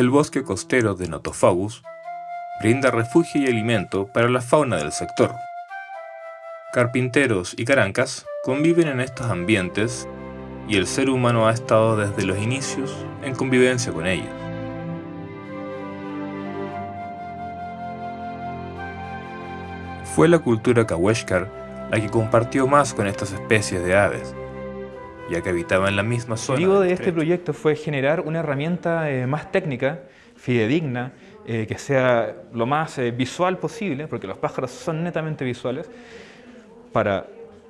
El bosque costero de Notophagus brinda refugio y alimento para la fauna del sector. Carpinteros y carancas conviven en estos ambientes y el ser humano ha estado desde los inicios en convivencia con ellos. Fue la cultura Kaweshkar la que compartió más con estas especies de aves, ya que habitaban la misma zona. El objetivo de este proyecto fue generar una herramienta eh, más técnica, fidedigna, eh, que sea lo más eh, visual posible, porque los pájaros son netamente visuales, para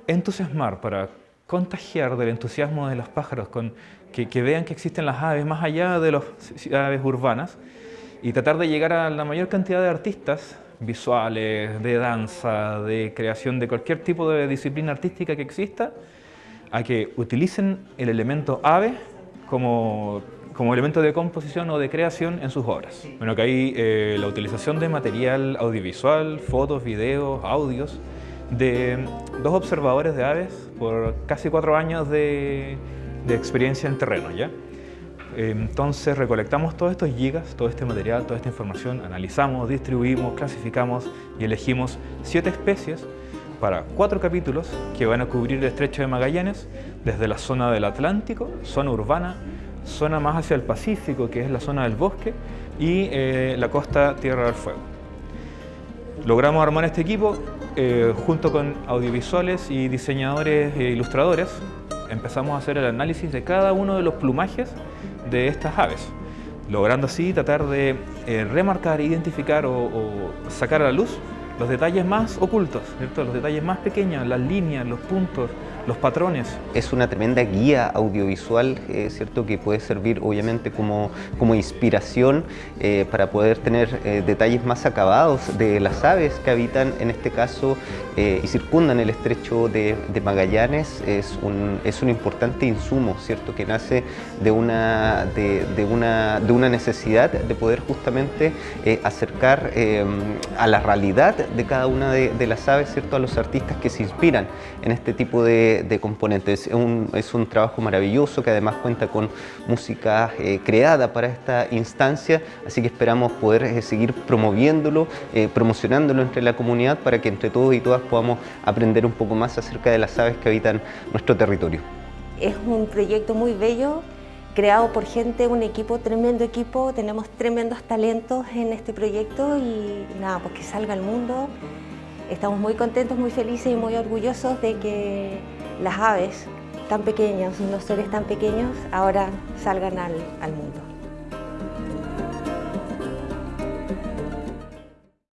entusiasmar, para contagiar del entusiasmo de los pájaros, con, que, que vean que existen las aves más allá de las aves urbanas, y tratar de llegar a la mayor cantidad de artistas visuales, de danza, de creación de cualquier tipo de disciplina artística que exista, a que utilicen el elemento ave como, como elemento de composición o de creación en sus obras. Bueno, que hay eh, la utilización de material audiovisual, fotos, videos, audios, de dos observadores de aves por casi cuatro años de, de experiencia en terreno. ¿ya? Entonces recolectamos todos estos gigas, todo este material, toda esta información, analizamos, distribuimos, clasificamos y elegimos siete especies para cuatro capítulos que van a cubrir el estrecho de Magallanes desde la zona del Atlántico, zona urbana, zona más hacia el Pacífico, que es la zona del bosque, y eh, la costa Tierra del Fuego. Logramos armar este equipo eh, junto con audiovisuales y diseñadores e ilustradores. Empezamos a hacer el análisis de cada uno de los plumajes de estas aves, logrando así tratar de eh, remarcar, identificar o, o, sacar a la luz los detalles más ocultos, ¿cierto? los detalles más pequeños, las líneas, los puntos, los patrones. Es una tremenda guía audiovisual, eh, ¿cierto? que puede servir obviamente como, como inspiración eh, para poder tener eh, detalles más acabados de las aves que habitan en este caso y circundan el estrecho de, de, Magallanes. Es un, es un importante insumo ¿cierto? que nace de una, de, una, de una necesidad de poder justamente acercar eh, a la realidad de cada una de, las aves ¿cierto? a los artistas que se inspiran en este tipo de componentes. Es un, es un, trabajo maravilloso que además cuenta con música eh, creada para esta instancia, así que esperamos poder eh, seguir promoviéndolo, eh, promocionándolo entre la comunidad para que entre todos y todas podamos aprender un poco más acerca de las aves que habitan nuestro territorio. Es un proyecto muy bello, creado por gente, un equipo, tremendo equipo, tenemos tremendos talentos en este proyecto y nada, pues que salga al mundo. Estamos muy contentos, muy felices y muy orgullosos de que las aves tan pequeñas, los seres tan pequeños, ahora salgan al, al mundo.